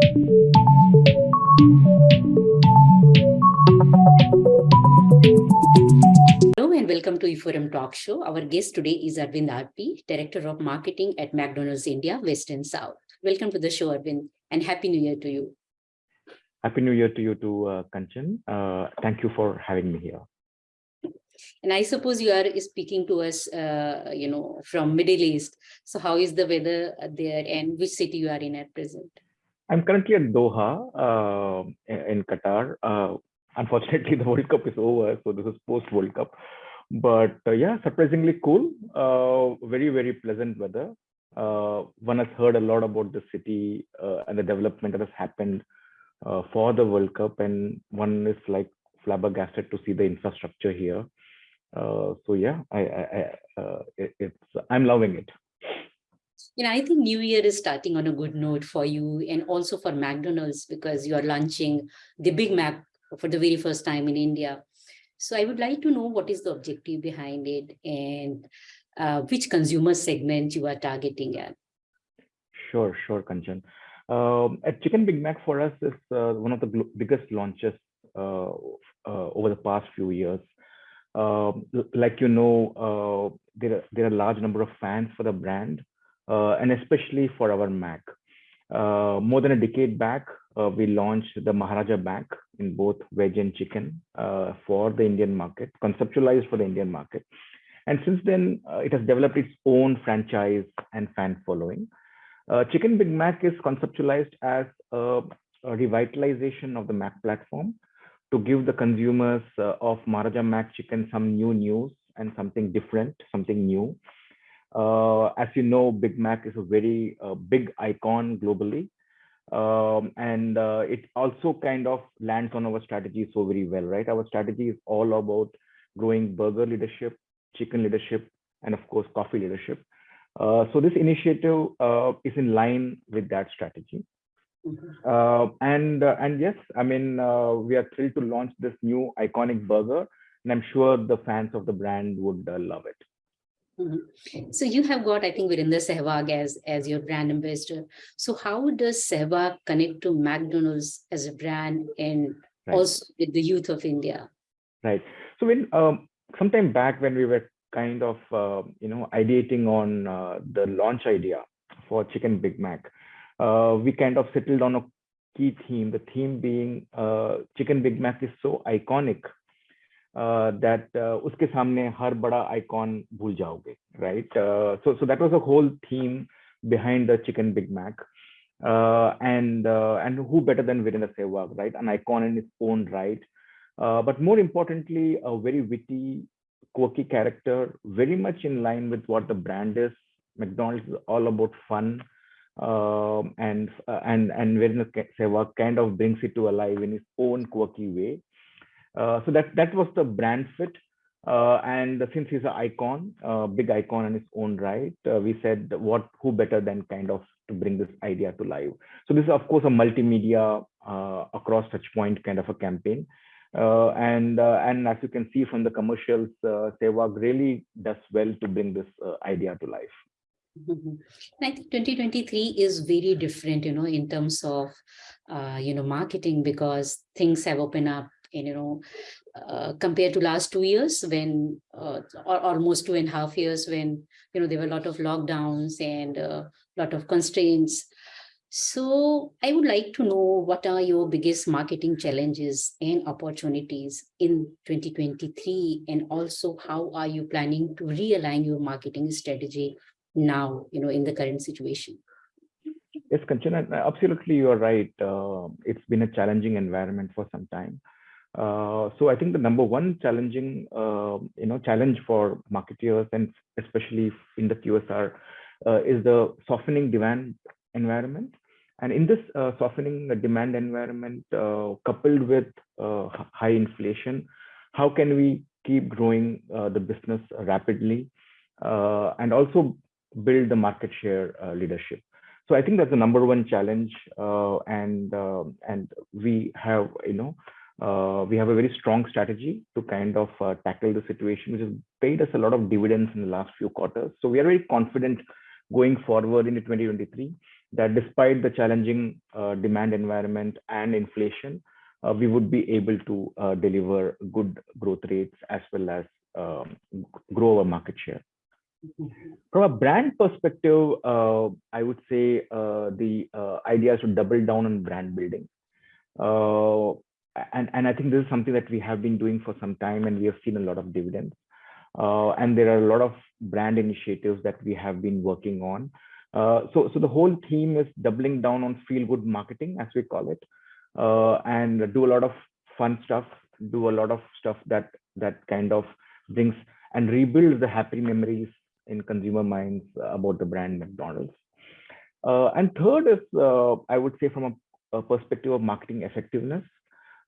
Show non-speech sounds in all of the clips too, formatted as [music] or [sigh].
Hello and welcome to e4m Talk Show. Our guest today is Arvind RP, Director of Marketing at McDonald's India, West and South. Welcome to the show, Arvind, and Happy New Year to you. Happy New Year to you too, uh, Kanchan. Uh, thank you for having me here. And I suppose you are speaking to us, uh, you know, from Middle East. So how is the weather there and which city you are in at present? I'm currently at Doha uh, in Qatar. Uh, unfortunately, [laughs] the World Cup is over, so this is post World Cup. But uh, yeah, surprisingly cool. Uh, very, very pleasant weather. Uh, one has heard a lot about the city uh, and the development that has happened for the World Cup, and one is like flabbergasted to see the infrastructure here. so yeah, I, I, I it, it's I'm loving it you know, I think New Year is starting on a good note for you and also for McDonald's because you are launching the Big Mac for the very first time in India. So I would like to know what is the objective behind it and uh, which consumer segment you are targeting at. Sure, sure, Kanchan. Um, at Chicken Big Mac for us is uh, one of the biggest launches uh, uh, over the past few years. Um, like you know, uh, there are, there are a large number of fans for the brand, and especially for our Mac. Uh, more than a decade back, uh, we launched the Maharaja Mac in both veg and chicken for the Indian market, conceptualized for the Indian market. And since then, it has developed its own franchise and fan following. Chicken Big Mac is conceptualized as a, a revitalization of the Mac platform to give the consumers uh, of Maharaja Mac chicken some new news and something different, something new. Uh, as you know, Big Mac is a very uh, big icon globally. Um, and uh, it also kind of lands on our strategy so very well, right? Our strategy is all about growing burger leadership, chicken leadership, and of course, coffee leadership. Uh, so this initiative uh, is in line with that strategy. Mm-hmm. Uh, and and yes, I mean we are thrilled to launch this new iconic burger, and I'm sure the fans of the brand would love it. Mm -hmm. So you have got, I think, Virender Sehwag as, as your brand ambassador. So how does Sehwag connect to McDonald's as a brand and right. also with the youth of India? Right. So when um, sometime back when we were kind of, uh, you know, ideating on uh, the launch idea for Chicken Big Mac, uh, we kind of settled on a key theme, the theme being uh, Chicken Big Mac is so iconic that uske samne har bada icon bhul jaoge, right? so, so that was the whole theme behind the chicken Big Mac. and and who better than Virendra Sehwag, right? An icon in its own right, but more importantly, a very witty, quirky character, very much in line with what the brand is. McDonald's is all about fun, um, and uh, and and Virendra Sehwag kind of brings it to alive in his own quirky way. Uh, so that that was the brand fit. Uh, and since he's an icon, uh, big icon in his own right, uh, we said what who better than kind of to bring this idea to life. So this is of course a multimedia uh, across touch point kind of a campaign. Uh, and and as you can see from the commercials, uh, really does well to bring this idea to life. Mm -hmm. I think 2023 is very different, you know, in terms of, you know, marketing because things have opened up and you know uh, compared to last two years when uh, or almost two and a half years when you know there were a lot of lockdowns and a uh, lot of constraints. So i would like to know what are your biggest marketing challenges and opportunities in 2023 and also how are you planning to realign your marketing strategy now you know in the current situation? Yes Kanchana, absolutely you're right. Uh, it's been a challenging environment for some time uh, so I think the number one challenging, uh, you know, challenge for marketeers and especially in the QSR uh, is the softening demand environment. And in this uh, softening demand environment, uh, coupled with high inflation, how can we keep growing the business rapidly and also build the market share leadership? So I think that's the number one challenge, and and we have you know uh, we have a very strong strategy to kind of uh, tackle the situation, which has paid us a lot of dividends in the last few quarters. So we are very confident going forward into 2023 that despite the challenging uh, demand environment and inflation, uh, we would be able to uh, deliver good growth rates as well as um, grow our market share. From a brand perspective, uh, I would say the idea is to double down on brand building. Uh, and, and I think this is something that we have been doing for some time and we have seen a lot of dividends. Uh, and there are a lot of brand initiatives that we have been working on. Uh, so, so the whole theme is doubling down on feel good marketing, as we call it, and do a lot of fun stuff, do a lot of stuff that that kind of brings and rebuilds the happy memories in consumer minds about the brand McDonald's. Uh, and third is, uh, I would say, from a, a perspective of marketing effectiveness, uh,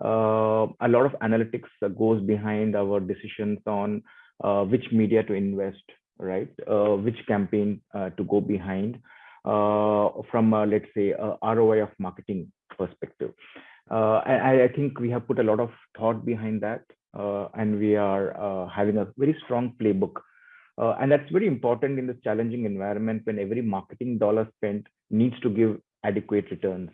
a lot of analytics goes behind our decisions on uh, which media to invest, right? Uh, which campaign uh, to go behind from, let's say, a ROI of marketing perspective. I, I think we have put a lot of thought behind that, and we are having a very strong playbook uh, and that's very important in this challenging environment when every marketing dollar spent needs to give adequate returns.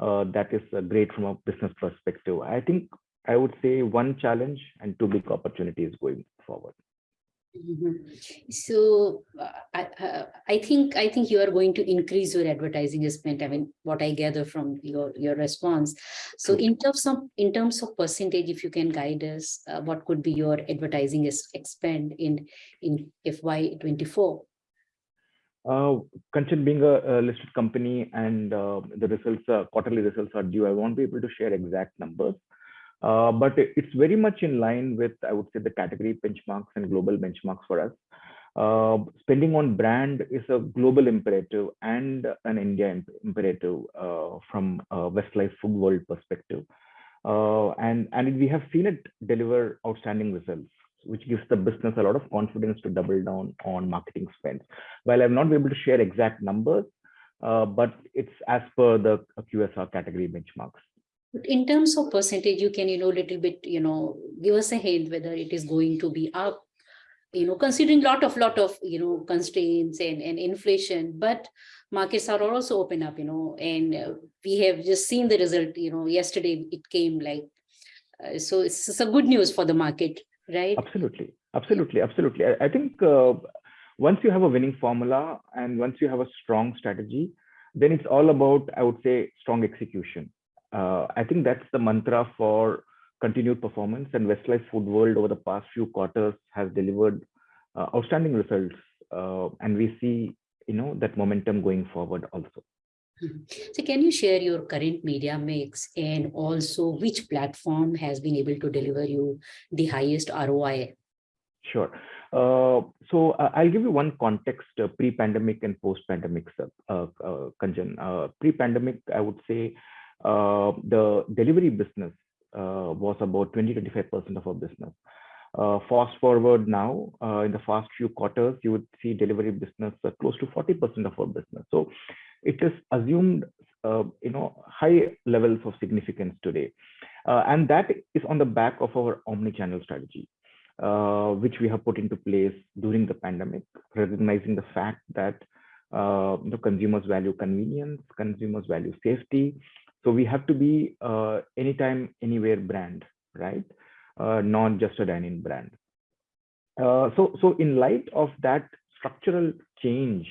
Uh, that is uh, great from a business perspective. I think I would say one challenge and two big opportunities going forward. Mm -hmm. So uh, I, uh, I think I think you are going to increase your advertising spend. I mean, what I gather from your your response. So in terms of in terms of percentage, if you can guide us, uh, what could be your advertising expend in in FY24? Uh, Kanchan, being a, a, listed company and uh, the results, uh, quarterly results are due, I won't be able to share exact numbers. Uh, but it's very much in line with, I would say, the category benchmarks and global benchmarks for us. Uh, spending on brand is a global imperative and an India imperative uh, from Westlife Foodworld perspective. Uh, and, and we have seen it deliver outstanding results, which gives the business a lot of confidence to double down on marketing spends. While I'm not able to share exact numbers, uh, but it's as per the QSR category benchmarks in terms of percentage, you can, you know, a little bit, you know, give us a hint whether it is going to be up, you know, considering lot of, lot of, you know, constraints and, and inflation, but markets are also open up, you know, and uh, we have just seen the result, you know, yesterday it came like, uh, so it's, it's a good news for the market, right? Absolutely. Absolutely. Absolutely. I, I think uh, once you have a winning formula and once you have a strong strategy, then it's all about, I would say, strong execution uh, I think that's the mantra for continued performance and Westlife Foodworld over the past few quarters has delivered uh, outstanding results uh, and we see you know that momentum going forward also. So can you share your current media mix and also which platform has been able to deliver you the highest ROI? Sure. Uh, so uh, I'll give you one context uh, pre-pandemic and post-pandemic, uh, uh, Kanchan. pre-pandemic, I would say uh, the delivery business uh, was about 20-25% of our business. Uh, fast forward now, in the past few quarters, you would see delivery business close to 40% of our business. So it is assumed, you know, high levels of significance today. and that is on the back of our omni-channel strategy. Uh, which we have put into place during the pandemic, recognizing the fact that uh, the consumers value convenience, consumers value safety, so we have to be uh, anytime, anywhere brand, right? Uh, not just a dine-in brand. Uh, so, so in light of that structural change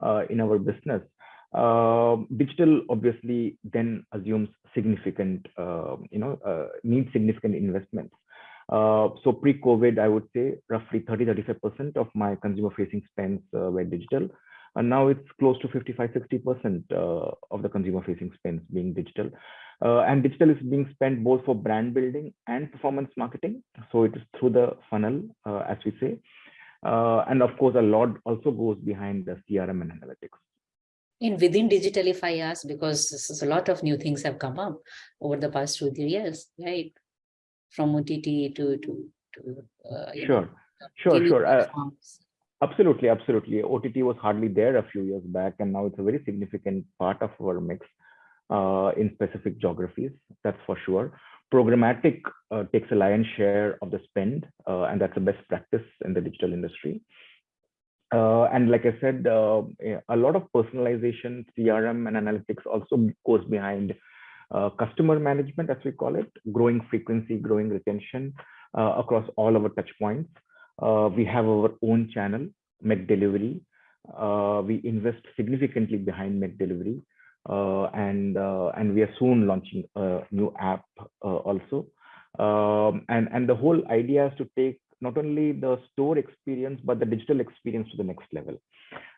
uh, in our business, uh, digital obviously then assumes significant, uh, you know, needs significant investments. so pre-COVID, I would say roughly 30-35% of my consumer-facing spends were digital and now it's close to 55 60 percent uh, of the consumer facing spends being digital. Uh, and digital is being spent both for brand building and performance marketing. So it is through the funnel uh, as we say. Uh, and of course a lot also goes behind the crm and analytics. And within digital if i ask because a lot of new things have come up over the past two three years right? From ott to to, to uh, sure know, sure. Sure Absolutely, absolutely. OTT was hardly there a few years back, and now it's a very significant part of our mix uh, in specific geographies. That's for sure. Programmatic uh, takes a lion's share of the spend, uh, and that's the best practice in the digital industry. uh, and like I said, uh, a lot of personalization, CRM, and analytics also goes behind uh, customer management, as we call it, growing frequency, growing retention across all our touch points. Uh, we have our own channel, McDelivery. Uh, we invest significantly behind McDelivery, and and we are soon launching a new app also. Um, and and the whole idea is to take not only the store experience, but the digital experience to the next level,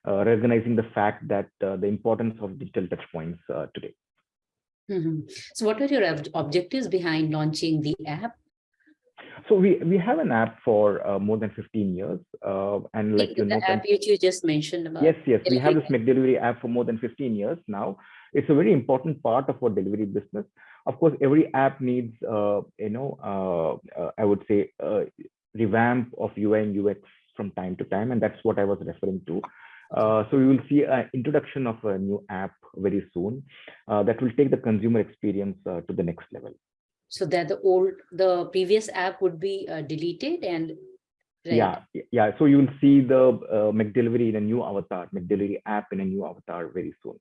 uh, recognizing the fact that uh, the importance of digital touchpoints uh, today. Mm -hmm. So what are your ob objectives behind launching the app? So we, we have an app for uh, more than 15 years. Uh, and like you know, the app which you just mentioned about. Yes, yes. We have this McDelivery app for more than 15 years now. It's a very important part of our delivery business. Of course, every app needs, uh, you know, I would say revamp of UI and UX from time to time, and that's what I was referring to. Uh, so we will see an introduction of a new app very soon uh, that will take the consumer experience uh, to the next level. So that the old, the previous app would be uh, deleted and Right. Yeah, yeah. So you will see the uh, McDelivery in a new avatar, McDelivery app in a new avatar very soon.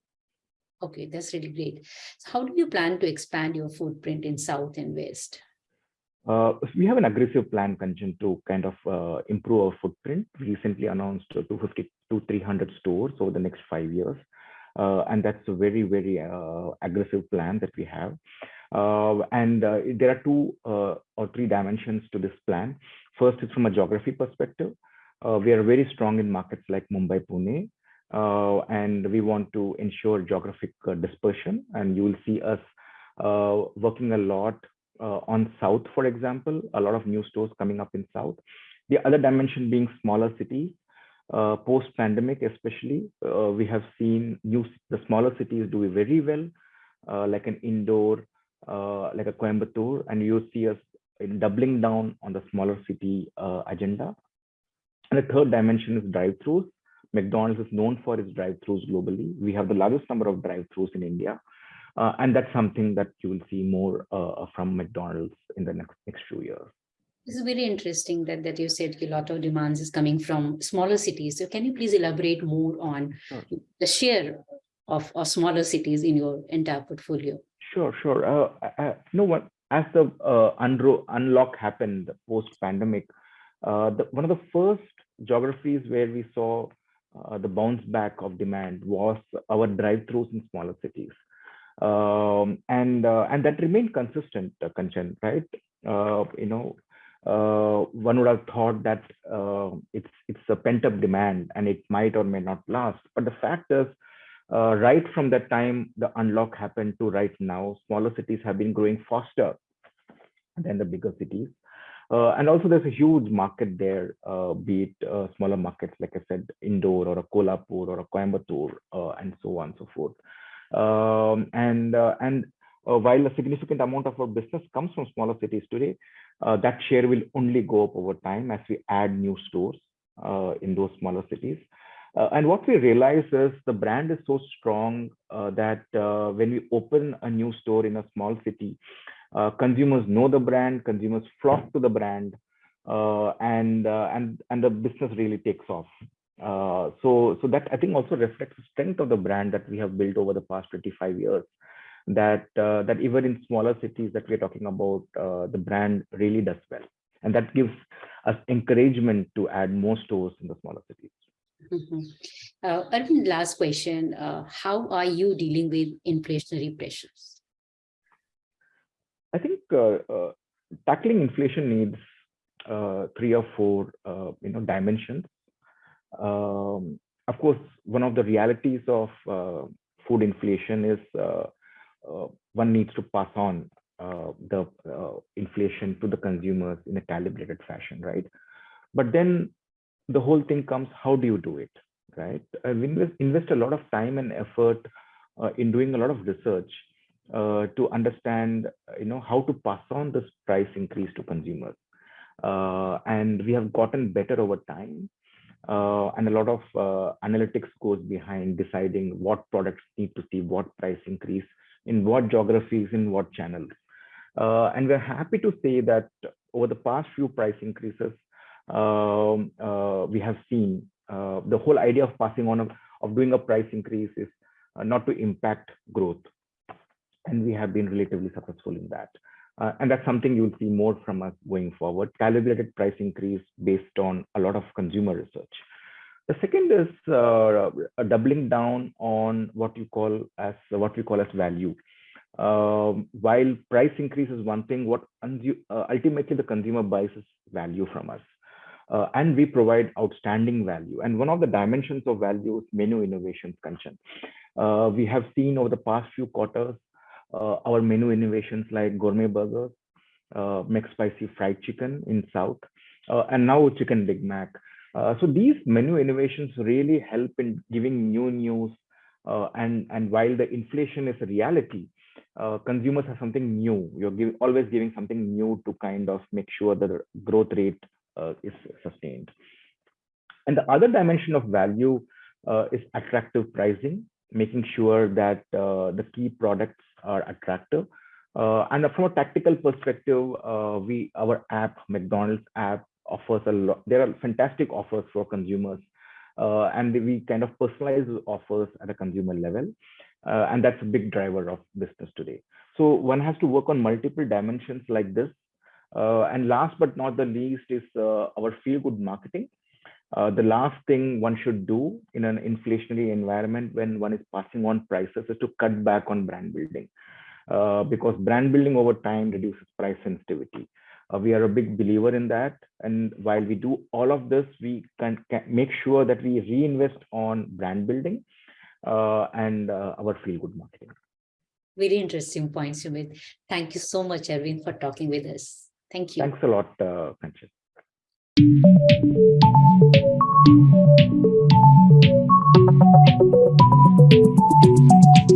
Okay, that's really great. So how do you plan to expand your footprint in South and West? Uh, we have an aggressive plan, Kanchan, to kind of uh, improve our footprint. We recently announced 250 to 300 stores over the next five years. Uh, and that's a very, very uh, aggressive plan that we have. Uh, and uh, there are two or three dimensions to this plan. First is from a geography perspective. we are very strong in markets like Mumbai, Pune, and we want to ensure geographic dispersion. And you will see us working a lot uh, on South, for example, a lot of new stores coming up in South. The other dimension being smaller cities. Uh, Post-pandemic, especially, uh, we have seen new the smaller cities do very well, uh, like an Indore, uh, like a Coimbatore, and you see us doubling down on the smaller city uh, agenda. And the third dimension is drive-throughs. McDonald's is known for its drive-throughs globally. We have the largest number of drive-throughs in India. Uh, and that's something that you will see more uh, from McDonald's in the next, next few years. This is very interesting that, that you said a lot of demands is coming from smaller cities. So can you please elaborate more on sure. the share of, of smaller cities in your entire portfolio? Sure, sure. Uh, uh, no one as the uh, unlock happened post pandemic, uh, the, one of the first geographies where we saw uh, the bounce back of demand was our drive-throughs in smaller cities um, and uh, and that remained consistent, uh, Kanchan, right? Uh, you know, uh, one would have thought that it's it's a pent up demand and it might or may not last. But the fact is, uh, right from that time the unlock happened to right now, smaller cities have been growing faster than the bigger cities. and also there's a huge market there, be it smaller markets, like I said, Indore or a Kolhapur or a Coimbatore and so on and so forth. Um, and uh, and uh, while a significant amount of our business comes from smaller cities today, uh, that share will only go up over time as we add new stores in those smaller cities. And what we realize is the brand is so strong that when we open a new store in a small city, consumers know the brand, consumers flock to the brand, uh, and uh, and and the business really takes off. Uh, so, so that I think also reflects the strength of the brand that we have built over the past 25 years. That uh, that even in smaller cities that we're talking about, uh, the brand really does well, and that gives us encouragement to add more stores in the smaller cities. Mm -hmm. uh, Arvind, last question: uh, How are you dealing with inflationary pressures? I think uh, tackling inflation needs three or four, you know, dimensions um, of course, one of the realities of uh, food inflation is uh, uh, one needs to pass on uh, the uh, inflation to the consumers in a calibrated fashion, right? But then the whole thing comes, how do you do it, right? Uh, we invest, invest a lot of time and effort in doing a lot of research to understand, you know, how to pass on this price increase to consumers. and we have gotten better over time uh, and a lot of uh, analytics goes behind deciding what products need to see what price increase in what geographies in what channels uh, and we're happy to say that over the past few price increases um, uh, we have seen Uh, the whole idea of passing on of, of doing a price increase is uh, not to impact growth. And we have been relatively successful in that. Uh, and that's something you'll see more from us going forward, calibrated price increase based on a lot of consumer research. The second is uh, doubling down on what you call as what we call as value. Um, while price increase is one thing, what uh, ultimately the consumer buys is value from us. Uh, and we provide outstanding value. And one of the dimensions of value is menu innovations, Kanchan. Uh, we have seen over the past few quarters, uh, our menu innovations like gourmet burgers, uh, McSpicy fried chicken in South, uh, and now chicken Big Mac. Uh, so these menu innovations really help in giving new news. Uh, and, and while the inflation is a reality, uh, consumers have something new. You're give, always giving something new to kind of make sure that the growth rate is sustained. And the other dimension of value uh, is attractive pricing, making sure that uh, the key products are attractive. and from a tactical perspective, we our app, McDonald's app, offers a lot. There are fantastic offers for consumers, uh, and we kind of personalize offers at a consumer level, uh, and that's a big driver of business today. So one has to work on multiple dimensions like this. Uh, and last but not the least is uh, our feel good marketing. Uh, the last thing one should do in an inflationary environment when one is passing on prices is to cut back on brand building. Uh, because brand building over time reduces price sensitivity. Uh, we are a big believer in that. And while we do all of this, we can, can make sure that we reinvest on brand building uh, and our feel good marketing. Very interesting points, Sumit. Thank you so much, Arvind, for talking with us. Thank you. Thanks a lot, uh, Kanchan.